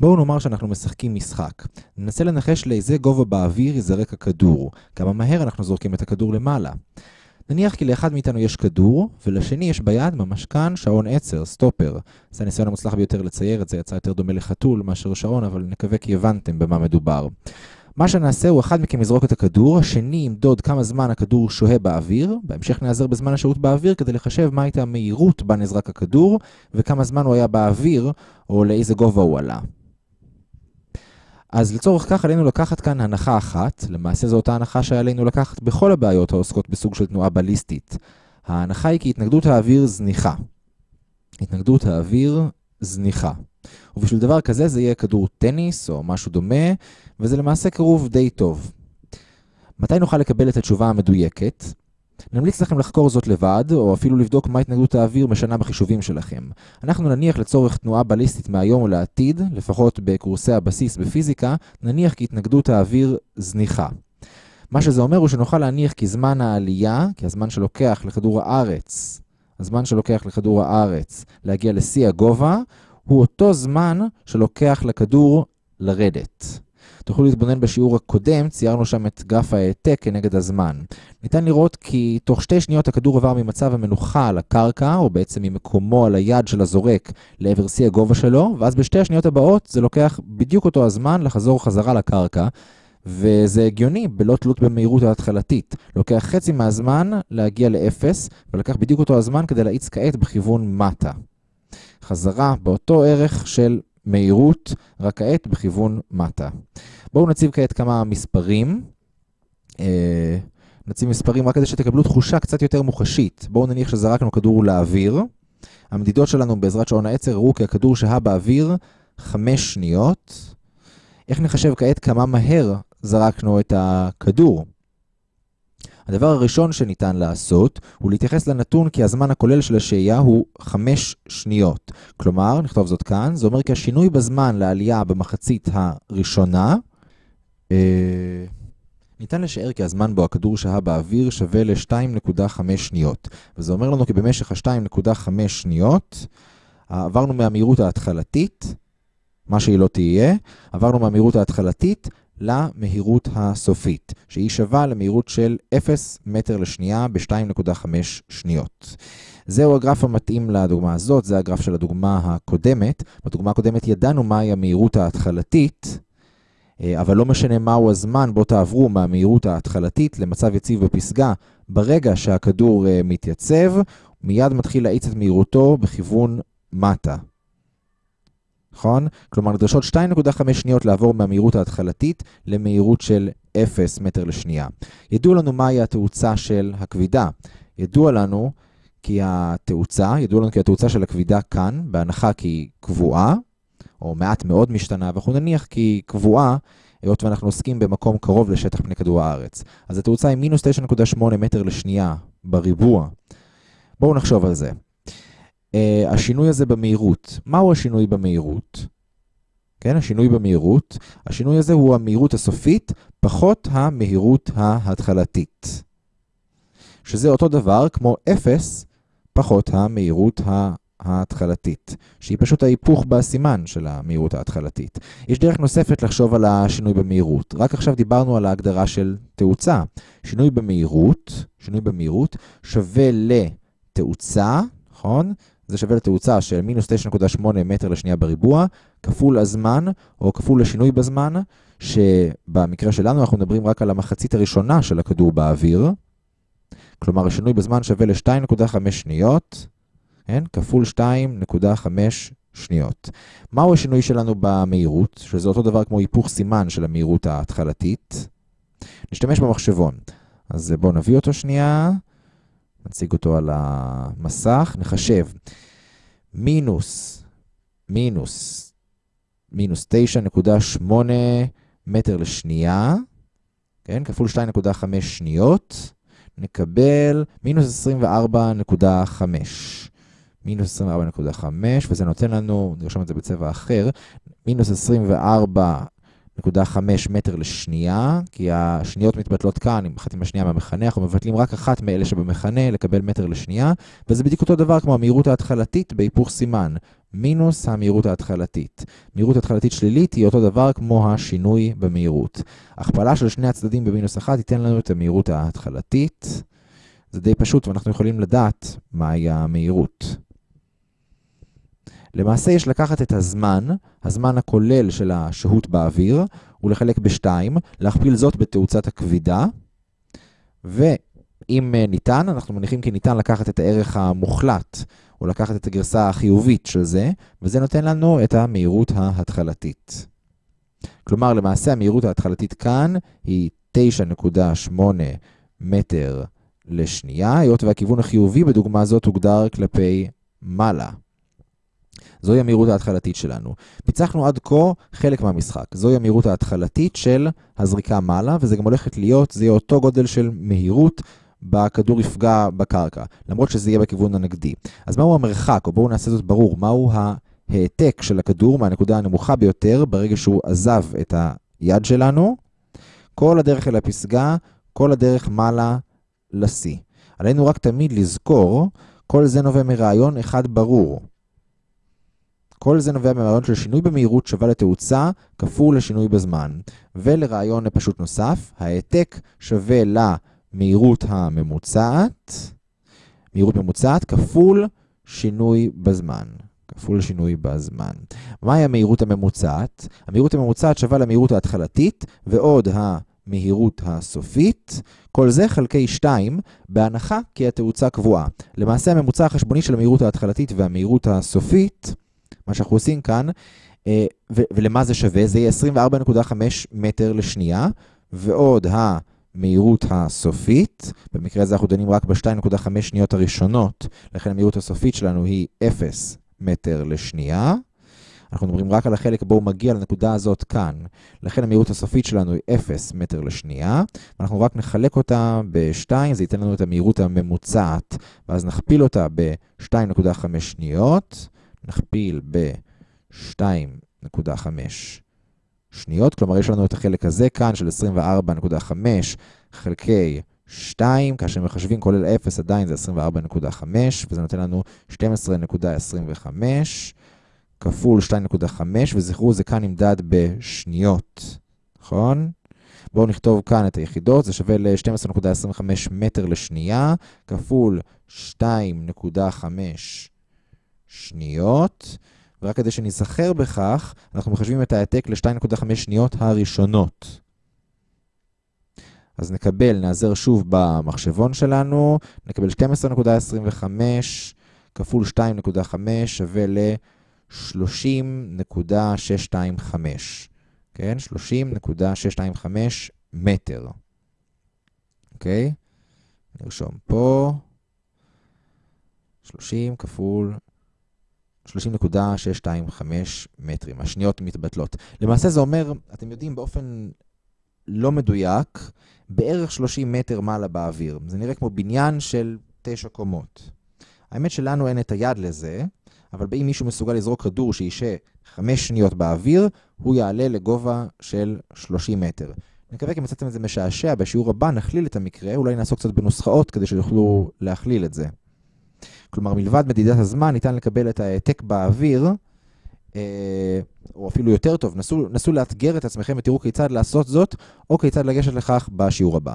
בואו נאמר שאנחנו משחקים משחק. ננסה לנחש לאיזה גובה באוויר ייזרק הכדור. כמה מהר אנחנו זורקים את הכדור למעלה. נניח כי לאחד מאיתנו יש כדור, ולשני יש ביד ממש כאן שעון עצר, סטופר. זה הניסיון המוצלח ביותר לצייר את זה, יצא יותר דומה לחתול מאשר שעון, אבל נקווה כי הבנתם במה מדובר. מה שנעשה הוא אחד מכם יזרוק את הכדור, השני ימדוד כמה זמן הכדור שוהה באוויר, בהמשך נעזר בזמן השהות באוויר כדי לחשב מה הייתה המהירות בה נזרק הכדור, וכמה זמן הוא היה באוויר, או לאיזה גובה הוא עלה. אז לצורך כך עלינו לקחת כאן הנחה אחת, למעשה זו אותה הנחה שעלינו לקחת בכל הבעיות העוסקות בסוג של תנועה בליסטית. ההנחה היא כי התנגדות האוויר זניחה. התנגדות האוויר זניחה. ובשביל דבר כזה זה יהיה כדור טניס או משהו דומה, וזה למעשה קירוב די טוב. מתי נוכל לקבל את התשובה המדויקת? נמליץ לכם לחקור זאת לבד, או אפילו לבדוק מה התנגדות האוויר משנה בחישובים שלכם. אנחנו נניח לצורך תנועה בליסטית מהיום ולעתיד, לפחות בקורסי הבסיס בפיזיקה, נניח כי התנגדות האוויר זניחה. מה שזה אומר הוא שנוכל להניח כי זמן העלייה, כי הזמן שלוקח לכדור הארץ, הזמן שלוקח לכדור הארץ להגיע לשיא הגובה, הוא אותו זמן שלוקח לכדור לרדת. תוכלו להתבונן בשיעור הקודם, ציירנו שם את גרף ההעתק כנגד הזמן. ניתן לראות כי תוך שתי שניות הכדור עבר ממצב המנוחה על הקרקע, או בעצם ממקומו על היד של הזורק לעבר שיא הגובה שלו, ואז בשתי השניות הבאות זה לוקח בדיוק אותו הזמן לחזור חזרה לקרקע. וזה הגיוני, בלא תלות במהירות ההתחלתית. לוקח חצי מהזמן להגיע לאפס, ולקח בדיוק אותו הזמן כדי להאיץ כעת בכיוון מטה. חזרה באותו ערך של מהירות, רק כעת בכיוון מטה. בואו נציב כעת כמה מספרים. אה, נציב מספרים רק כדי שתקבלו תחושה קצת יותר מוחשית. בואו נניח שזרקנו כדור לאוויר. המדידות שלנו בעזרת שעון העצר הראו כי הכדור שהה באוויר 5 שניות. איך נחשב כעת כמה מהר זרקנו את הכדור? הדבר הראשון שניתן לעשות הוא להתייחס לנתון כי הזמן הכולל של השהייה הוא 5 שניות. כלומר, נכתוב זאת כאן, זה אומר כי השינוי בזמן לעלייה במחצית הראשונה, אה, ניתן לשער כי הזמן בו הכדור שהה באוויר שווה ל-2.5 שניות. וזה אומר לנו כי במשך ה-2.5 שניות עברנו מהמהירות ההתחלתית, מה שהיא לא תהיה, עברנו מהמהירות ההתחלתית למהירות הסופית, שהיא שווה למהירות של 0 מטר לשנייה ב-2.5 שניות. זהו הגרף המתאים לדוגמה הזאת, זה הגרף של הדוגמה הקודמת. בדוגמה הקודמת ידענו מהי המהירות ההתחלתית, אה, אבל לא משנה מהו הזמן בו תעברו מהמהירות ההתחלתית למצב יציב בפסגה. ברגע שהכדור אה, מתייצב, מיד מתחיל להאיץ את מהירותו בכיוון מטה. נכון? כלומר, נדרשות 2.5 שניות לעבור מהמהירות ההתחלתית למהירות של 0 מטר לשנייה. ידוע לנו מהי התאוצה של הכבידה. ידוע לנו כי התאוצה, ידוע לנו כי התאוצה של הכבידה כאן, בהנחה כי היא קבועה, או מעט מאוד משתנה, ואנחנו נניח כי היא קבועה, היות ואנחנו עוסקים במקום קרוב לשטח פני כדור הארץ. אז התאוצה היא מינוס 9.8 מטר לשנייה בריבוע. בואו נחשוב על זה. Uh, השינוי הזה במהירות. מהו השינוי במהירות? כן, השינוי במהירות. השינוי הזה הוא המהירות הסופית פחות המהירות ההתחלתית. שזה אותו דבר כמו 0 פחות המהירות ההתחלתית, שהיא פשוט ההיפוך בסימן של המהירות ההתחלתית. יש דרך נוספת לחשוב על השינוי במהירות. רק עכשיו דיברנו על ההגדרה של תאוצה. שינוי במהירות, שינוי במהירות שווה לתאוצה, נכון? זה שווה לתאוצה של מינוס 9.8 מטר לשנייה בריבוע, כפול הזמן, או כפול השינוי בזמן, שבמקרה שלנו אנחנו מדברים רק על המחצית הראשונה של הכדור באוויר. כלומר, השינוי בזמן שווה ל-2.5 שניות, כן? כפול 2.5 שניות. מהו השינוי שלנו במהירות? שזה אותו דבר כמו היפוך סימן של המהירות ההתחלתית. נשתמש במחשבון. אז בואו נביא אותו שנייה. נציג אותו על המסך, נחשב מינוס, מינוס, מינוס 9.8 מטר לשנייה, כן, כפול 2.5 שניות, נקבל מינוס 24.5. מינוס 24.5, וזה נותן לנו, נרשום את זה בצבע אחר, מינוס 24 0.5 מטר לשנייה, כי השניות מתבטלות כאן, עם אחת עם השנייה מהמכנה, אנחנו מבטלים רק אחת מאלה שבמכנה לקבל מטר לשנייה, וזה בדיוק אותו דבר כמו המהירות ההתחלתית בהיפוך סימן. מינוס המהירות ההתחלתית. מהירות התחלתית שלילית היא אותו דבר כמו השינוי במהירות. הכפלה של שני הצדדים במינוס 1 ייתן לנו את המהירות ההתחלתית. זה די פשוט ואנחנו יכולים לדעת מהי המהירות. למעשה יש לקחת את הזמן, הזמן הכולל של השהות באוויר, ולחלק בשתיים, להכפיל זאת בתאוצת הכבידה, ואם ניתן, אנחנו מניחים כי ניתן לקחת את הערך המוחלט, או לקחת את הגרסה החיובית של זה, וזה נותן לנו את המהירות ההתחלתית. כלומר, למעשה המהירות ההתחלתית כאן היא 9.8 מטר לשנייה, היות והכיוון החיובי בדוגמה הזאת הוגדר כלפי מעלה. זוהי המהירות ההתחלתית שלנו. פיצחנו עד כה חלק מהמשחק. זוהי המהירות ההתחלתית של הזריקה מעלה, וזה גם הולכת להיות, זה יהיה אותו גודל של מהירות בכדור יפגע בקרקע, למרות שזה יהיה בכיוון הנגדי. אז מהו המרחק, או בואו נעשה זאת ברור, מהו העתק של הכדור מהנקודה הנמוכה ביותר ברגע שהוא עזב את היד שלנו? כל הדרך אל הפסגה, כל הדרך מעלה לשיא. עלינו רק תמיד לזכור, כל זה נובע מרעיון אחד ברור. כל זה נובע מרעיון של שינוי במהירות שווה לתאוצה כפול לשינוי בזמן. ולרעיון פשוט נוסף, העתק שווה למהירות הממוצעת, מהירות ממוצעת כפול שינוי בזמן. כפול שינוי בזמן. מהי המהירות הממוצעת? המהירות הממוצעת שווה למהירות ההתחלתית ועוד המהירות הסופית. כל זה חלקי 2, בהנחה כי התאוצה קבועה. למעשה הממוצע החשבוני של המהירות ההתחלתית והמהירות הסופית מה שאנחנו עושים כאן, אה, ולמה זה שווה? זה יהיה 24.5 מטר לשנייה, ועוד המהירות הסופית, במקרה הזה אנחנו דנים רק ב-2.5 שניות הראשונות, לכן המהירות הסופית שלנו היא 0 מטר לשנייה. אנחנו מדברים רק על החלק בו הוא מגיע לנקודה הזאת כאן. לכן המהירות הסופית שלנו היא 0 מטר לשנייה, ואנחנו רק נחלק אותה ב-2, זה ייתן לנו את המהירות הממוצעת, ואז נכפיל אותה ב-2.5 שניות. נכפיל ב-2.5 שניות, כלומר יש לנו את החלק הזה כאן של 24.5 חלקי 2, כאשר מחשבים כולל 0 עדיין זה 24.5, וזה נותן לנו 12.25 כפול 2.5, וזכרו זה כאן נמדד בשניות, נכון? בואו נכתוב כאן את היחידות, זה שווה ל-12.25 מטר לשנייה, כפול 2.5 שניות, ורק כדי שניזכר בכך, אנחנו מחשבים את ההעתק ל-2.5 שניות הראשונות. אז נקבל, נעזר שוב במחשבון שלנו, נקבל 12.25 כפול 2.5 שווה ל-30.625. כן? 30.625 מטר. אוקיי? נרשום פה. 30 כפול 30.625 מטרים. השניות מתבטלות. למעשה זה אומר, אתם יודעים, באופן לא מדויק, בערך 30 מטר מעלה באוויר. זה נראה כמו בניין של תשע קומות. האמת שלנו אין את היד לזה, אבל אם מישהו מסוגל לזרוק כדור שישה 5 שניות באוויר, הוא יעלה לגובה של 30 מטר. אני מקווה כי מצאתם את זה משעשע, בשיעור הבא נכליל את המקרה, אולי נעסוק קצת בנוסחאות כדי שיוכלו להכליל את זה. כלומר, מלבד מדידת הזמן, ניתן לקבל את ההעתק באוויר, אה, או אפילו יותר טוב, נסו, נסו לאתגר את עצמכם ותראו כיצד לעשות זאת, או כיצד לגשת לכך בשיעור הבא.